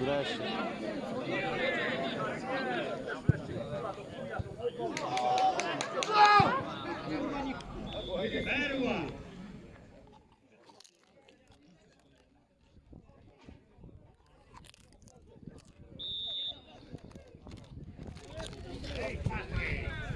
Wreszcie.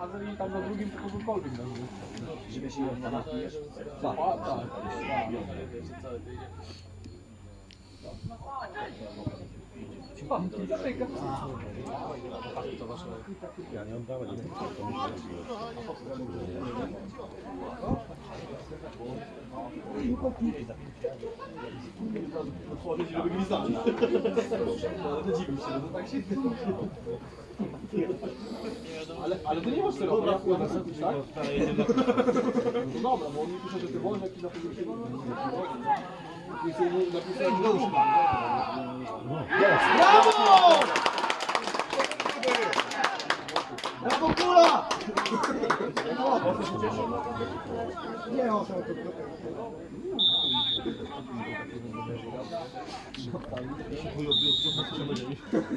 Razem i tam na drugim to kogokolwiek na. Żeby się nie napijesz? A, tak. Ja nie oddałem. Otworzyć, żeby gwizdać. Dziwił się, no to tak się... Ale, ale ty nie masz tego, ja wkładam napisz, tak? No dobra, bo on mi pisze, że ty wolny jakiś na już Brawo! Brawo, kula! Nie, on sam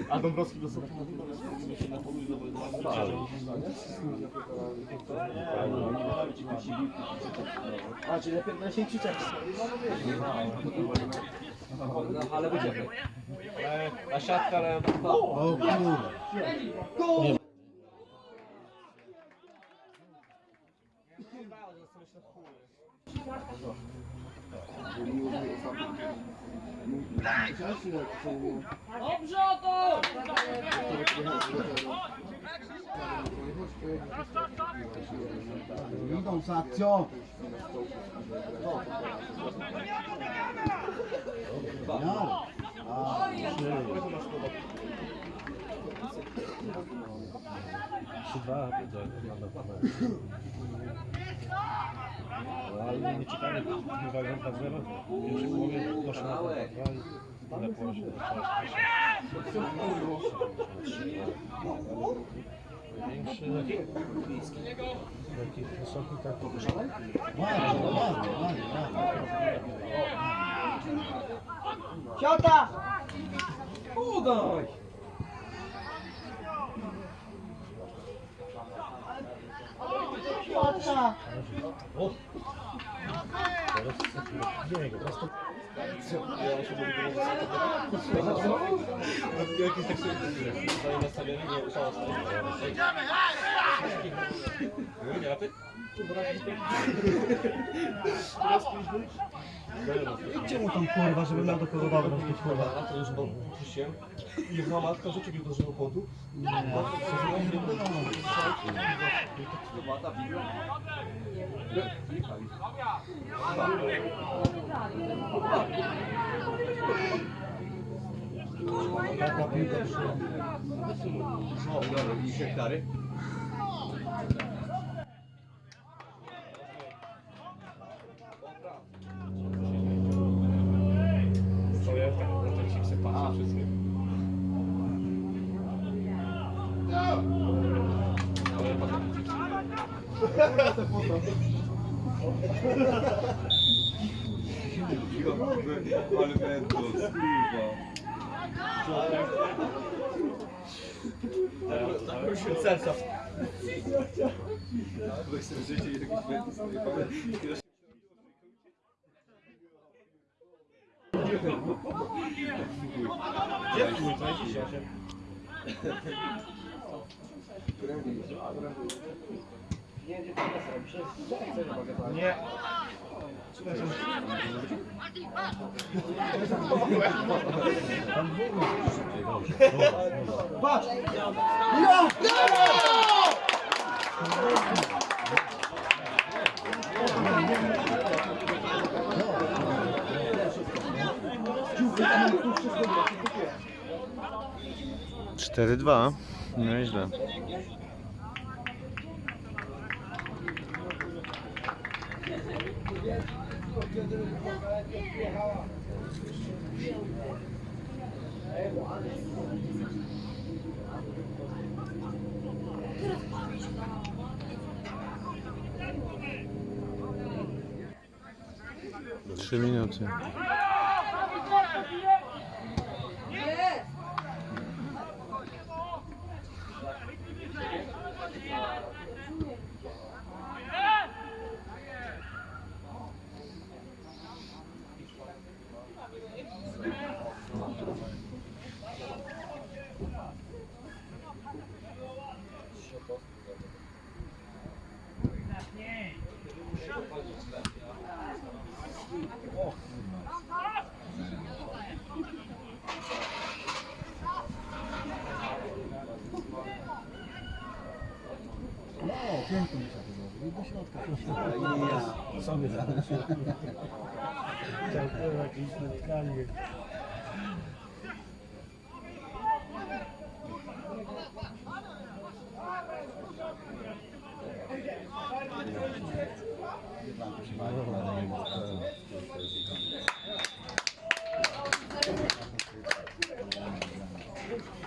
A Dąbrowski do sobie A, czyli lepiej na się krzyczeć. Ale będziemy. A siatka, ale... O kurde. Gol! Idą z akcją. Ja. A, Trzy, dwa, Ale nie ciekawe, to jest wagonka zero. Pierwszy połowie doszło na dwa i tyle położył do Większy, taki wysoki, tak. Ładnie, ładnie, ładnie, ładnie. Ciota! Udaj! Ciota! Jakiś tak się... Zajmę sobie, nie wiem, szans. Nie, a ty? Idźcie mu tam kurwa, żeby miał do kogo dobrać być kurwa. A to już bo. I jedna matka rzucił mi do żywopłotu. Taka piłka przy... O, dobra, widzisz hektary? Ale mentos, kurwa. Serca. Weź sobie życie i jakiś mentos. Gdzie twój? Co jest dzisiaj? Nie. Patrz! Cztery dwa. Nieźle. Trzy minuty. No, pięknie mi się to zrobił. Do środka. Sobie zaraz. Chciał jakieś spotkanie.